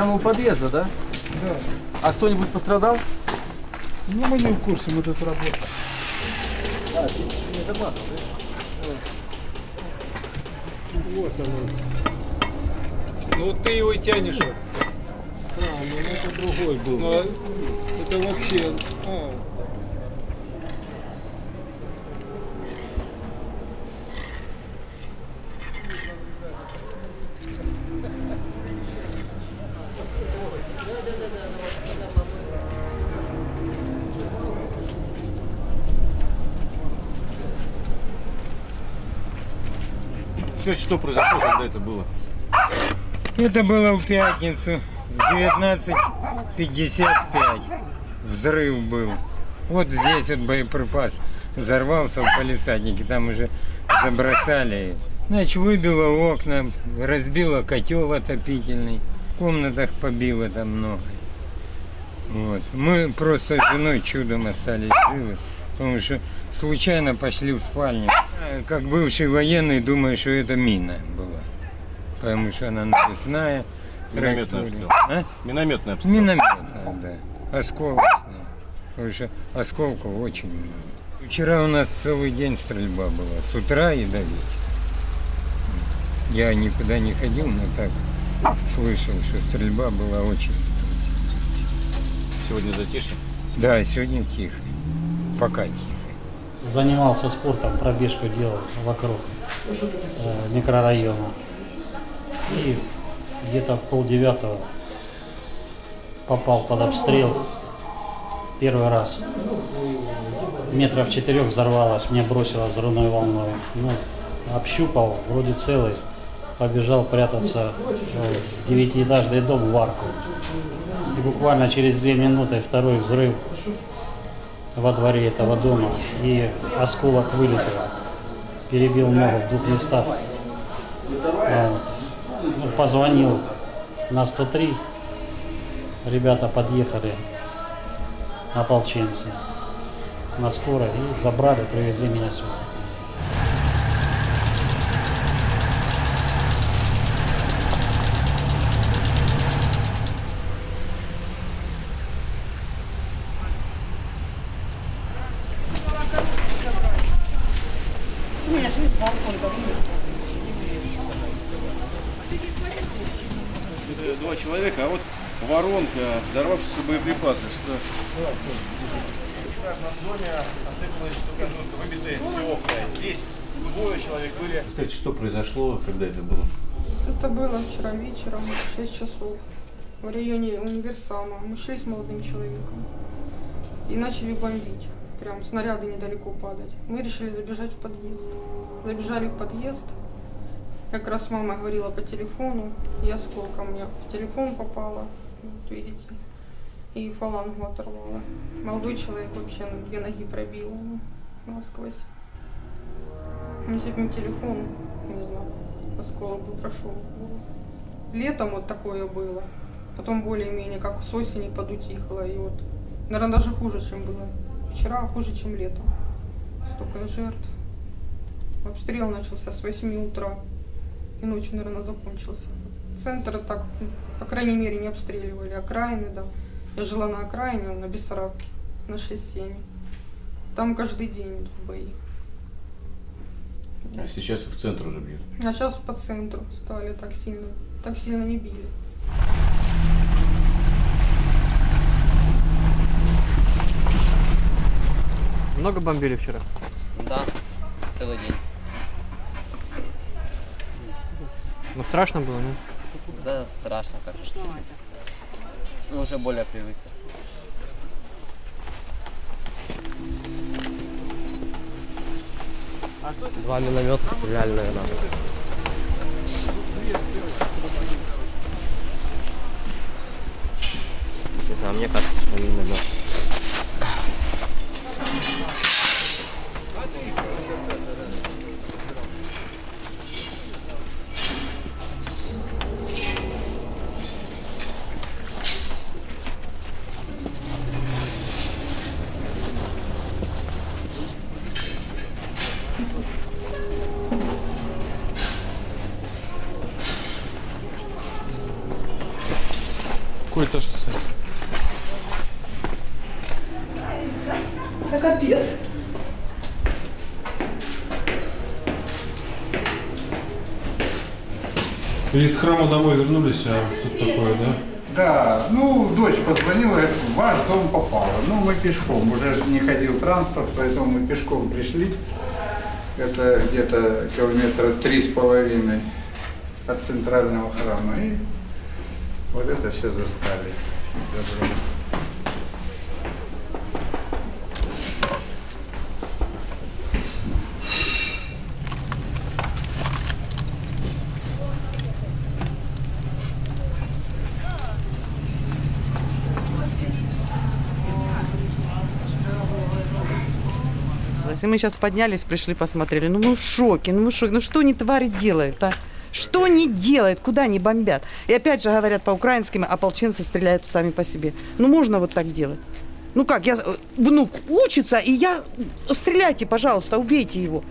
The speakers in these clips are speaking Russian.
Прямо у подъезда, да? Да. А кто-нибудь пострадал? Ну, мы не в курсе, мы тут работаем. А, не дорвался, да? Вот оно. Ну вот ты его и тянешь. вот. А, ну это другой был. Ну, а это вообще... а, Скажите, что произошло, когда это было? Это было в пятницу, в 19.55. Взрыв был. Вот здесь вот боеприпас взорвался в палисаднике, там уже забросали. Значит, выбило окна, разбило котел отопительный, в комнатах побило там много. Вот. Мы просто с женой чудом остались живы, потому что случайно пошли в спальню. А, Как бывший военный, думаю, что это мина была, потому что она навесная. Минометный траектория. обстрел. А? Минометный обстрел. Минометная, да. Осколочная. Потому что осколков очень много. Вчера у нас целый день стрельба была, с утра и до вечера. Я никуда не ходил, но так слышал, что стрельба была очень. Сегодня затишье. Да, сегодня тихо. Пока тихо. занимался спортом, пробежку делал вокруг э, микрорайона. И где-то в полдевятого попал под обстрел первый раз. Метров четырех взорвалось, мне бросило взрывной волной. Ну, общупал, вроде целый, побежал прятаться в девятиэтажный дом в арку. И буквально через две минуты второй взрыв во дворе этого дома, и осколок вылетел, перебил ногу в двух местах. Вот. Ну, Позвонил на 103, ребята подъехали, ополченцы, на скорой, и забрали, привезли меня сюда. Это Два человека, а вот воронка, взорвавшийся боеприпасы. Что? В каждом доме осыпалась штукатурка, выбитые все окна. Здесь двое человек были. Скажите, что произошло, когда это было? Это было вчера вечером, в 6 часов, в районе универсама. Мы шли с молодым человеком и начали бомбить. Прям снаряды недалеко падать. Мы решили забежать в подъезд. Забежали в подъезд. Как раз мама говорила по телефону, и осколком мне в телефон попала, вот видите, и фалангу оторвала. Молодой человек вообще ну, две ноги пробил насквозь. Если бы не телефон, не знаю, осколок бы прошел. Летом вот такое было. Потом более-менее как с осени подутихло. И вот, наверное, даже хуже, чем было. Вчера хуже, чем летом. Столько жертв. Обстрел начался с 8 утра. И ночью, наверное, закончился. Центр так, по крайней мере, не обстреливали. Окраины, да. Я жила на окраине, на Бессарабке, на 6-7. Там каждый день идут бои. А сейчас в центр уже бьют. А сейчас по центру стали так сильно, так сильно не били. Много бомбили вчера? Да, целый день. Ну страшно было, ну? Да, страшно как Ну, уже более привык. Два миномета стреляли, наверное. Не знаю, мне кажется, что миномет. Коль, то что, Сань? Из храма домой вернулись, а тут такое, да? Да, ну, дочь позвонила, говорит, в ваш дом попало. Ну, мы пешком, уже ж не ходил транспорт, поэтому мы пешком пришли. Это где-то километра три с половиной от центрального храма. И вот это все застали. Добро. И мы сейчас поднялись, пришли, посмотрели. Ну мы в шоке, ну мы в шоке. Ну что они твари делают, а? Что они делают, куда они бомбят? И опять же говорят по-украински, ополченцы стреляют сами по себе. Ну можно вот так делать? Ну как, я, э, внук учится, и я, стреляйте, пожалуйста, убейте его.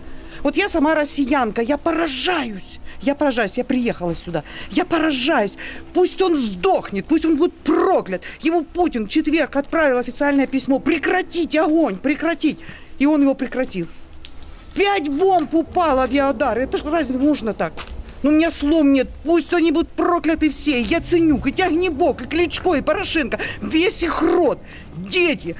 Вот я сама россиянка, я поражаюсь. Я поражаюсь, я приехала сюда. Я поражаюсь. Пусть он сдохнет, пусть он будет проклят. Ему Путин в четверг отправил официальное письмо. Прекратить огонь, прекратить. И он его прекратил. Пять бомб упало авиаудар. Это ж разве можно так? Ну, у меня слов нет. Пусть они будут прокляты все. И Яценюк, и Тягнебок, и Кличко, и Порошенко. Весь их род. Дети,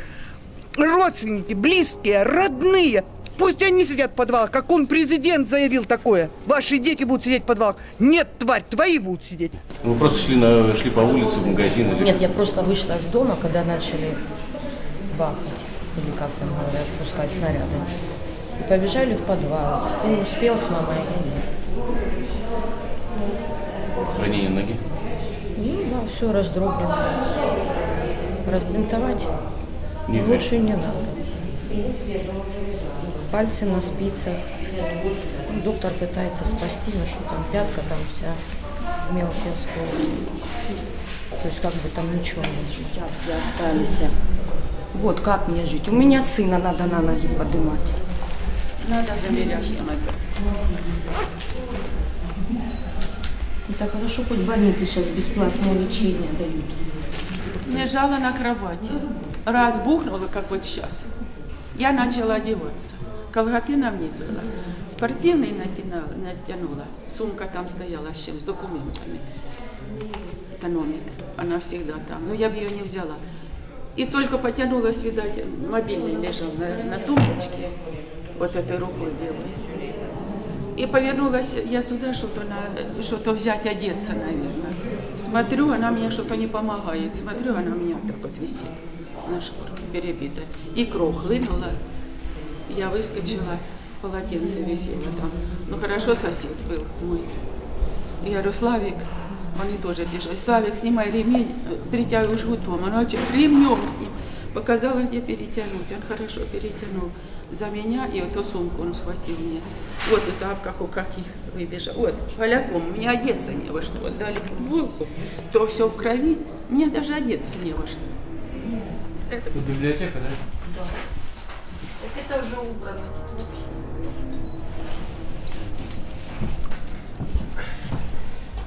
родственники, близкие, родные. Пусть они сидят в подвалах, как он, президент, заявил такое. Ваши дети будут сидеть в подвалах. Нет, тварь, твои будут сидеть. Вы просто шли, на, шли по улице, в магазин? Или... Нет, я просто вышла из дома, когда начали бахать, или как там говорят, пускать снаряды. И побежали в подвал. Сын успел с мамой, а я нет. Ранение ноги? Ну да, все раздроблено. Разбинтовать Не лучше не надо. Пальцы на спицах. Доктор пытается спасти, но что там пятка, там вся в мелкие осколки. То есть как бы там ничего не жить. Пятки остались. Вот как мне жить? У меня сына надо на ноги поднимать. Надо замерять. Это хорошо, хоть в больнице сейчас бесплатное лечение дают. Лежала на кровати. Раз бухнула, как вот сейчас. Я начала одеваться. Колготы на мне было. Спортивный натянула, натянула. Сумка там стояла с чем? С документами. Тонометр. Она всегда там. Но я бы ее не взяла. И только потянулась, видать, мобильный лежал на, на тумбочке. Вот этой рукой белой. И повернулась я сюда что-то на, что-то взять, одеться, наверное. Смотрю, она мне что-то не помогает. Смотрю, она у меня так вот висит на шкурке перебита. И кровь хлынула. Я выскочила, полотенце висело там. Ну хорошо, сосед был мой. Я говорю, Славик, они тоже бежали. Славик, снимай ремень, притягивай жгутом. Она очень ремнем с ним. Показала, где перетянуть. Он хорошо перетянул за меня, и эту сумку он схватил мне. Вот и тапках у каких выбежал. Вот, поляком, мне одеться не во что. Дали футболку, то все в крови, мне даже одеться не во что. Это... Тут библиотека, да? Да. Так это уже убрано.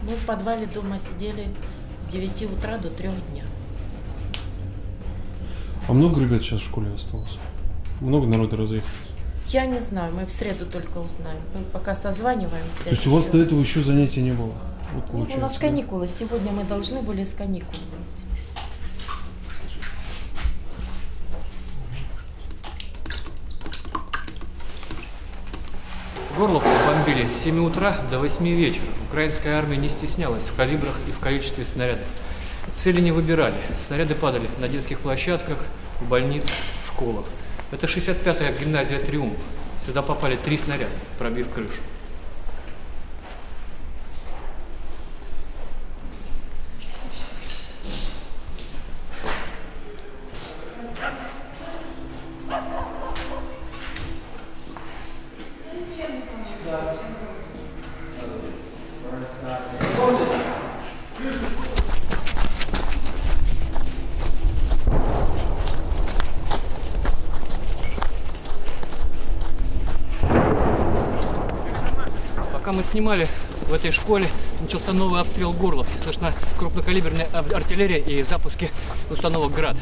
Мы в подвале дома сидели с 9 утра до 3 дня. А много ребят сейчас в школе осталось? Много народа разъехалось? Я не знаю, мы в среду только узнаем. Мы пока созваниваемся. То есть у вас до этого еще занятий не было? Вот Ну, у нас каникулы. Сегодня мы должны были с каникул выйти. Горловку бомбили с 7 утра до 8 вечера. Украинская армия не стеснялась в калибрах и в количестве снарядов. Цели не выбирали. Снаряды падали на детских площадках, в больницах, в школах. Это 65-я гимназия «Триумф». Сюда попали три снаряда, пробив крышу. Пока мы снимали, в этой школе начался новый обстрел Горловки. Слышна крупнокалиберная ар- артиллерия и запуски установок «Град».